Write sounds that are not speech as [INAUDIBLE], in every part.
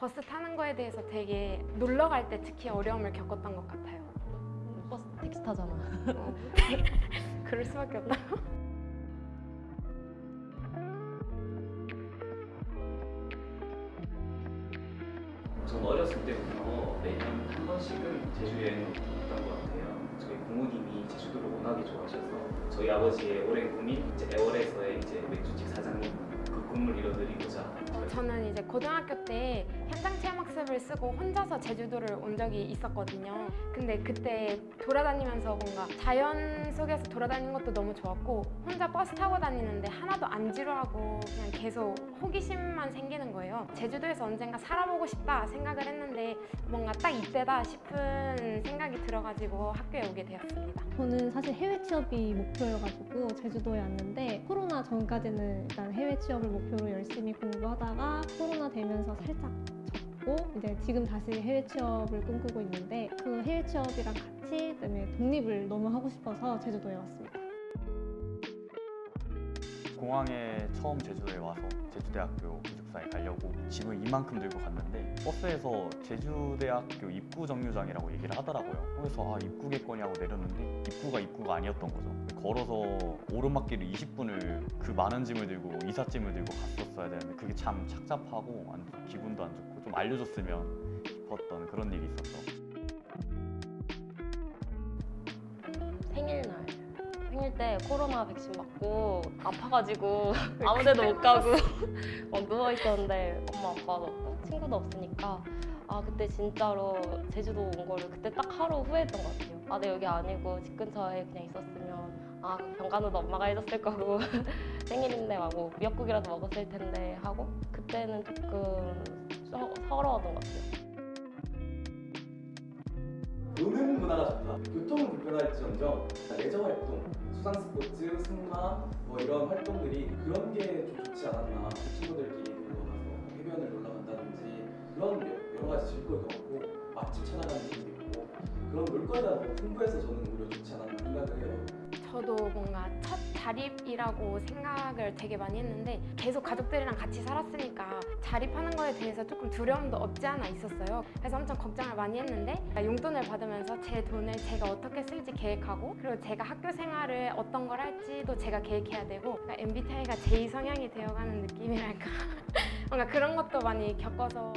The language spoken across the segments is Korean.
버스 타는 거에 대해서 되게 놀러 갈 때 특히 어려움을 겪었던 것 같아요. 버스 택시 타잖아. 어, [LAUGHS] 그럴 수밖에 없다. 전 어렸을 때부터 매년 한 번씩은 제주 여행을 갔던 것 같아요. 저희 부모님이 제주도를 워낙에 좋아하셔서 저희 아버지의 오랜 꿈인 이제 애월에서의 이제 맥주집 사장님 그 꿈을 이뤄드리고자 어, 저는 이제 고등학교 때 현장 체험 학습을 쓰고 혼자서 제주도를 온 적이 있었거든요. 근데 그때 돌아다니면서 뭔가 자연 속에서 돌아다니는 것도 너무 좋았고 혼자 버스 타고 다니는데 하나도 안 지루하고 그냥 계속 호기심만 생기는 거예요. 제주도에서 언젠가 살아보고 싶다 생각을 했는데 뭔가 딱 이때다 싶은 생각이 들어가지고 학교에 오게 되었습니다. 저는 사실 해외 취업이 목표여가지고 제주도에 왔는데 코로나 전까지는 일단 해외 취업을 목 표로 열심히 공부하다가 코로나 되면서 살짝 접고 이제 지금 다시 해외 취업을 꿈꾸고 있는데 그 해외 취업이랑 같이 그다음에 독립을 너무 하고 싶어서 제주도에 왔습니다. 공항에 처음 제주도에 와서 제주대학교 기숙사에 가려고 짐을 이만큼 들고 갔는데 버스에서 제주대학교 입구 정류장이라고 얘기를 하더라고요. 그래서 아 입구겠거니 하고 내렸는데 입구가 입구가 아니었던 거죠. 걸어서 오르막길을 20분을 그 많은 짐을 들고 이삿짐을 들고 갔었어야 되는데 그게 참 착잡하고 안 좋- 기분도 안 좋고 좀 알려줬으면 싶었던 그런 일이 있었죠. 생일날. 생일 때 코로나 백신 맞고 아파가지고 [LAUGHS] 아무 데도 못 가고 [LAUGHS] 막 누워 있었는데 엄마 아빠도 없고 친구도 없으니까 아 그때 진짜로 제주도 온 거를 그때 딱 하루 후회했던 것 같아요. 아, 내 여기 아니고 집 근처에 그냥 있었으면 아 병간호도 엄마가 해줬을 거고 [LAUGHS] 생일인데 하고 미역국이라도 먹었을 텐데 하고 그때는 조금 서, 서러웠던 것 같아요. 노는 문화가 좋다. 교통은 불편할지언정 레저 활동, 수상 스포츠, 승마 뭐 이런 활동들이 그런 게 좀 좋지 않았나. 친구들끼리 놀러 가서 해변을 놀러 간다든지 그런 여- 여러 가지 즐거움도 많고 맛집 찾아가는 재미도 있고 그런 놀거리가 너무 풍부해서 저는 오히려 좋지 않았나 생각을 해요. 저도 뭔가 첫 자립이라고 생각을 되게 많이 했는데 계속 가족들이랑 같이 살았으니까 자립하는 거에 대해서 조금 두려움도 없지 않아 있었어요. 그래서 엄청 걱정을 많이 했는데 용돈을 받으면서 제 돈을 제가 어떻게 쓸지 계획하고 그리고 제가 학교 생활을 어떤 걸 할지도 제가 계획해야 되고 그러니까 MBTI가 제 이성향이 되어가는 느낌이랄까 [LAUGHS] 뭔가 그런 것도 많이 겪어서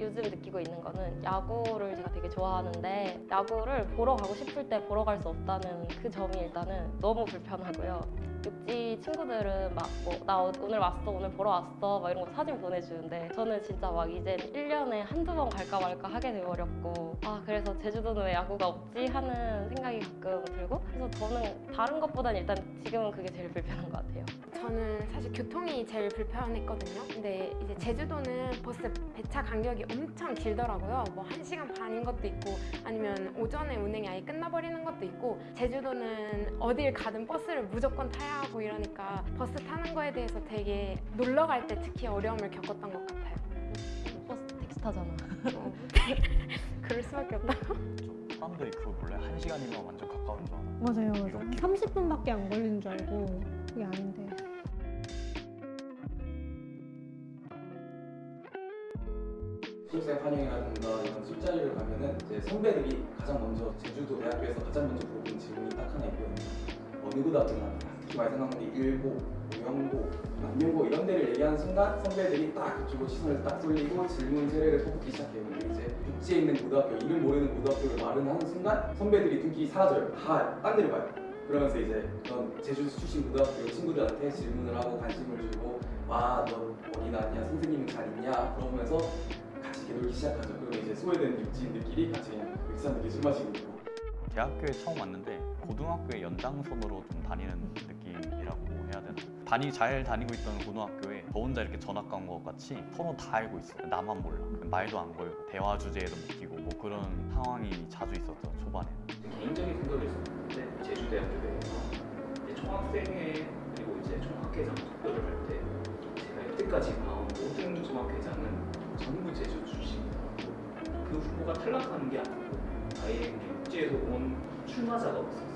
요즘 느끼고 있는 거는 야구를 제가 되게 좋아하는데 야구를 보러 가고 싶을 때 보러 갈 수 없다는 그 점이 일단은 너무 불편하고요. 육지 친구들은 막뭐나 오늘 왔어 오늘 보러 왔어 막 이런 거 사진 보내주는데 저는 진짜 막 이제 1년에 한두 번 갈까 말까 하게 돼버렸고 아 그래서 제주도는 왜 야구가 없지 하는 생각이 가끔 들고 그래서 저는 다른 것보다는 일단 지금은 그게 제일 불편한 것 같아요. 저는 사실 교통이 제일 불편했거든요. 근데 이제 제주도는 버스 배차 간격이 엄청 길더라고요. 뭐 1시간 반인 것도 있고 아니면 오전에 운행이 아예 끝나버리는 것도 있고 제주도는 어딜 가든 버스를 무조건 타야 하고 이러니까 버스 타는 거에 대해서 되게 놀러 갈 때 특히 어려움을 겪었던 것 같아요. 버스 택시 타잖아. 어, [LAUGHS] 그럴 수밖에 없다. 사람들이 그거 몰라요? 한 시간이면 완전 가까운 줄 알아. 맞아요, 맞아요. 이렇게. 30분밖에 안 걸리는 줄 알고 그게 아닌데. 수습생 환영이라든가 이런 술자리를 가면은 이제 선배들이 가장 먼저 제주도 대학교에서 가장 먼저 물어보는 질문이 딱 하나 있거든요. 어느 고등학교나 특히 많이 생각하는 게 일고, 영고, 남영고 이런 데를 얘기하는 순간 선배들이 딱 그쪽으로 시선을 딱 쏠리고 질문 세례를 뽑기 시작해요. 근데 이제 육지에 있는 고등학교, 이름 모르는 고등학교를 말을 하는 순간 선배들이 눈길이 사라져요. 다 딴 데를 봐요. 그러면서 이제 그런 제주 출신 고등학교 친구들한테 질문을 하고 관심을 주고 와너 어디 나왔냐 선생님은 잘 있냐 물어보면서 같이 이렇게 놀기 시작하죠. 그러면 이제 소외된 육지인들끼리 같이 믹스하는 술 마시고 대학교에 처음 왔는데 고등학교의 연장선으로 좀 다니는 느낌이라고 해야 되나? 다니 잘 다니고 있던 고등학교에 저 혼자 이렇게 전학 간 것 같이 서로 다 알고 있어. 나만 몰라. 말도 안 걸고 대화 주제에도 못 끼고 뭐 그런 상황이 자주 있었죠 초반에는. 개인적인 생각을 했었는데 제주대학교 내에서 총학생회 그리고 이제 총학회장 투표를 할 때 제가 여태까지 봐온 모든 총학회장은 전부 제주 출신이더라고요. 그 후보가 탈락하는 게 아니고 아예 육지에서 온 출마자가 없었어요.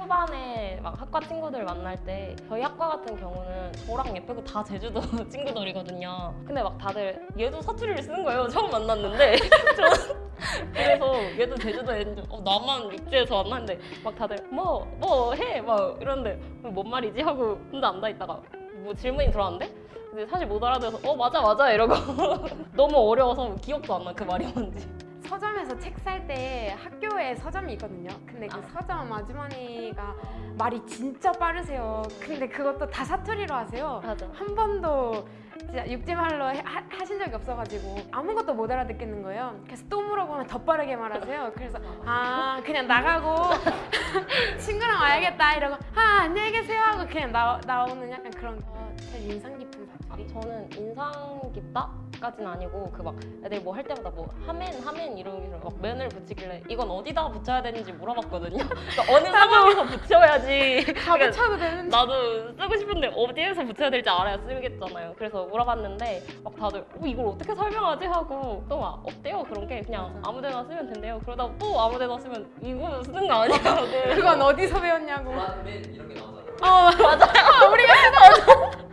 일반의 막 학과 친구들 만날 때 저희 학과 같은 경우는 저랑 얘 빼고 다 제주도 [LAUGHS] 친구들이거든요. 근데 막 다들 얘도 사투리를 쓰는 거예요. [LAUGHS] 처음 만났는데 [LAUGHS] 그래서 얘도 제주도에 있는데 어, 나만 육지에서 만났는데 막 다들 뭐 뭐 해 막 이러는데 뭔 말이지 하고 혼자 앉아 있다가 뭐 질문이 들어왔는데 근데 사실 못 알아들어서 어 맞아 맞아 이러고 너무 어려워서 기억도 안 나 그 말이 뭔지. 서점에서 책 살 때 학교에 서점이 있거든요. 근데 그 아. 서점 아주머니가 말이 진짜 빠르세요. 근데 그것도 다 사투리로 하세요. 맞아. 한 번도 진짜 육지말로 해- 하, 하신 적이 없어가지고 아무것도 못 알아듣겠는 거예요. 그래서 또 물어보면 더 빠르게 말하세요. 그래서 아 그냥 나가고 [LAUGHS] 친구랑 와야겠다 이러고 아 안녕히 계세요 하고 그냥 나, 나오는 약간 그런 거 제일 인상 깊은. 저는 인상 깊다까진 아니고 그 막 애들 뭐 할 때마다 뭐 하멘 하멘 싫어 막 맨을 붙이길래 이건 어디다 붙여야 되는지 물어봤거든요. [LAUGHS] 그러니까 어느 [LAUGHS] 상황에서 붙여야지. 다 붙여도 되는데 나도 쓰고 싶은데 어디에서 붙여야 될지 알아야 쓰겠잖아요. 그래서 물어봤는데 막 다들 어, 이걸 어떻게 설명하지 하고 또 막 없대요 그런 게 그냥. 아무데나 쓰면 된대요. 그러다 또 아무데나 쓰면 이거 쓰는 거 아니냐고. [LAUGHS] 그건 어디서 배웠냐고. 라멘 이런 게 나오잖아요. 어 맞아요. 우리가 쓰는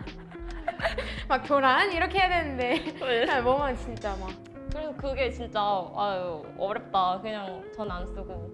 막 교란 이렇게 해야 되는데 그냥 뭐만 진짜 막 그래서 그게 진짜 아유 어렵다. 그냥 전 안 쓰고.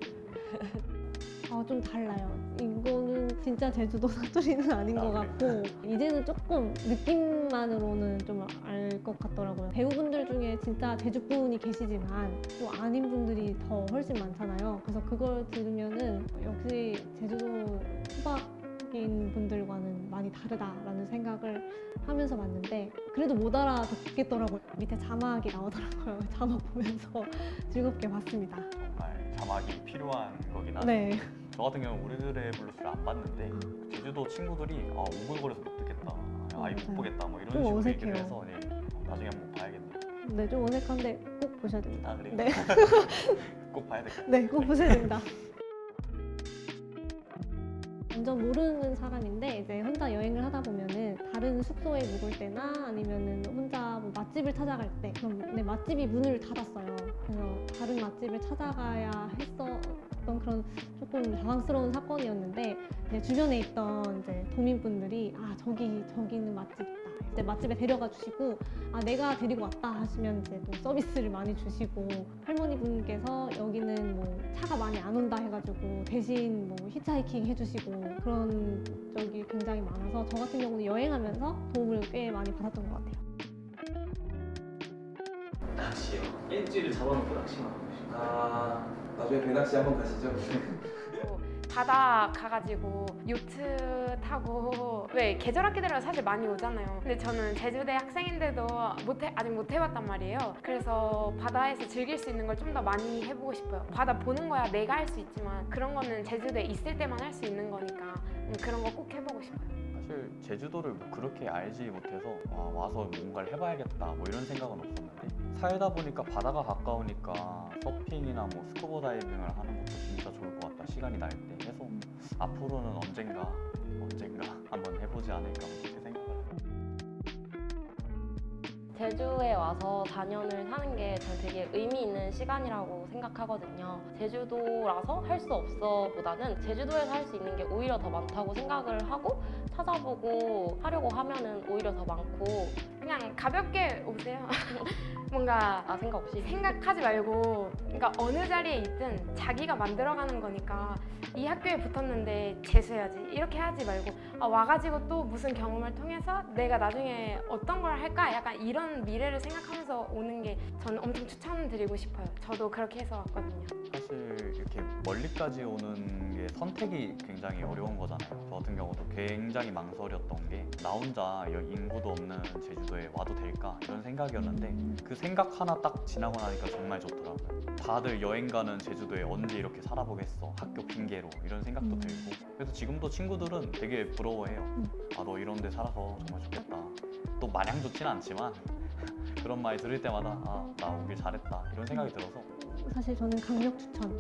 아, 좀 달라요. 이거는 진짜 제주도 [LAUGHS] 사투리는 아닌 것 아, 같고 이제는 조금 느낌만으로는 좀 알 것 같더라고요. 배우분들 중에 진짜 제주 분이 계시지만 또 아닌 분들이 더 훨씬 많잖아요. 그래서 그걸 들으면은 역시 제주도 토박이인 분들과는 많이 다르다라는 생각을 하면서 봤는데 그래도 못 알아듣겠더라고요. 밑에 자막이 나오더라고요. [LAUGHS] 자막 보면서 [LAUGHS] 즐겁게 봤습니다. 정말 자막이 필요한 거긴 하죠. 네. 저 같은 경우는 우리들의 블루스를 안 봤는데 제주도 친구들이 아 오글거려서 못 듣겠다, 아이 못 맞아요. 보겠다 뭐 이런 좀 식으로 어색해요. 얘기를 해서 네, 나중에 한번 봐야겠네요. 네, 좀 어색한데 꼭 보셔야 됩니다. 아 그래요? 네. [LAUGHS] 꼭 봐야 되겠다. 네, 꼭 보셔야 됩니다. 완전 모르는 사람인데 이제 혼자 여행을 하다 보면은 다른 숙소에 묵을 때나 아니면은 혼자 뭐 맛집을 찾아갈 때 그럼 네, 맛집이 문을 닫았어요. 그래서 다른 맛집을 찾아가야 했었던 그런 조금 당황스러운 사건이었는데 주변에 있던 이제 도민분들이 아 저기 저기 있는 맛집. 이제 맛집에 데려가 주시고 아 내가 데리고 왔다 하시면 이제 또 서비스를 많이 주시고 할머니 분께서 여기는 뭐 차가 많이 안 온다 해가지고 대신 뭐 히치하이킹 해주시고 그런 적이 굉장히 많아서 저 같은 경우는 여행하면서 도움을 꽤 많이 받았던 것 같아요. 낚시요. 엣지를 잡아놓고 낚시만 하고 싶어요. 아 나중에 배낚시 한번 가시죠. [LAUGHS] 뭐 바다 가가지고 요트 타고 왜 계절 학기 되면 사실 많이 오잖아요. 근데 저는 제주대 학생인데도 못 해 아직 못 해봤단 말이에요. 그래서 바다에서 즐길 수 있는 걸 좀 더 많이 해보고 싶어요. 바다 보는 거야 내가 할 수 있지만 그런 거는 제주도에 있을 때만 할 수 있는 거니까 음, 그런 거 꼭 해보고 싶어요. 사실 제주도를 뭐 그렇게 알지 못해서 와, 와서 뭔가를 해봐야겠다 뭐 이런 생각은 없었는데 살다 보니까 바다가 가까우니까 서핑이나 뭐 스쿠버 다이빙을 하는 것도 진짜 좋을 것 같다 시간이 날때 해서 앞으로는 언젠가 언젠가 한번 해보지 않을까 뭐 그렇게 생각을 해요. 제주에 와서 4년을 사는 게 저는 되게 의미 있는 시간이라고 생각하거든요. 제주도라서 할 수 없어 보다는 제주도에서 할 수 있는 게 오히려 더 많다고 생각을 하고 찾아보고 하려고 하면 은 오히려 더 많고 그냥 가볍게 오세요. [LAUGHS] 뭔가 아 생각 없이 생각하지 말고 그러니까 어느 자리에 있든 자기가 만들어가는 거니까 이 학교에 붙었는데 재수해야지 이렇게 하지 말고 아, 와가지고 또 무슨 경험을 통해서 내가 나중에 어떤 걸 할까 약간 이런 미래를 생각하면서 오는 게 저는 엄청 추천드리고 싶어요 저도 그렇게 해서 왔거든요 사실 이렇게 멀리까지 오는 게 선택이 굉장히 어려운 거잖아요. 저 같은 경우도 굉장히 망설였던 게 나 혼자 인구도 없는 제주도에 와도 될까 이런 생각이었는데 그 생각 하나 딱 지나고 나니까 정말 좋더라고요. 다들 여행 가는 제주도에 언제 이렇게 살아보겠어 학교 핑계로 이런 생각도 음. 들고 그래서 지금도 친구들은 되게 부러워해요. 아 너 이런 데 살아서 정말 좋겠다. 또 마냥 좋진 않지만 [LAUGHS] 그런 말이 들을 때마다 아 나 오길 잘했다 이런 생각이 들어서 사실 저는 강력 추천.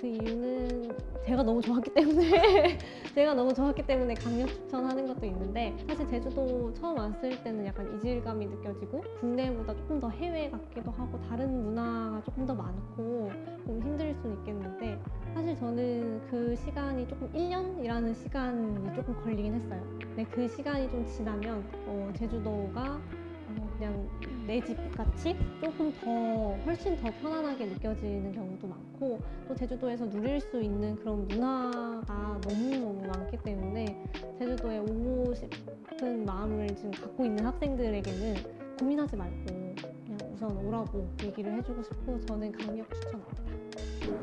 그 이유는 제가 너무 좋았기 때문에 [LAUGHS] 제가 너무 좋았기 때문에 강력 추천하는 것도 있는데 사실 제주도 처음 왔을 때는 약간 이질감이 느껴지고 국내보다 조금 더 해외 같기도 하고 다른 문화가 조금 더 많고 좀 힘들 수는 있겠는데 사실 저는 그 시간이 조금 1년이라는 시간이 조금 걸리긴 했어요. 근데 그 시간이 좀 지나면 어, 제주도가 어, 그냥 내 집 같이 조금 더 훨씬 더 편안하게 느껴지는 경우도 많고 또 제주도에서 누릴 수 있는 그런 문화가 너무너무 많기 때문에 제주도에 오고 싶은 마음을 지금 갖고 있는 학생들에게는 고민하지 말고 그냥 우선 오라고 얘기를 해주고 싶고 저는 강력 추천합니다.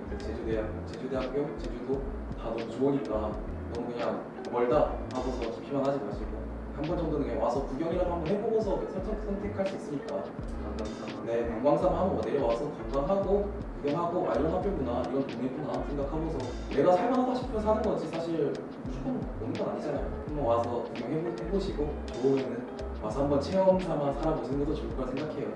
그 제주대학, 제주대학교, 제주도 다 너무 좋으니까 너무 그냥 멀다 하고서 깊이만 하지 마시고 한 번 정도는 그냥 와서 구경이라도 한번 해보고서 선택, 선택할 수 있으니까. 관광상 네, 관광삼 한번 내려와서 관광하고 구경하고 아 이런 학교구나 이런 동네구나 생각하고서 내가 살만하다 싶으면 사는 거지. 사실 무조건 오는 건 아니잖아요. 한번 와서 구경해보시고 좋으면은 와서 한번 체험 삼아 살아보시는 것도 좋을 거라 생각해요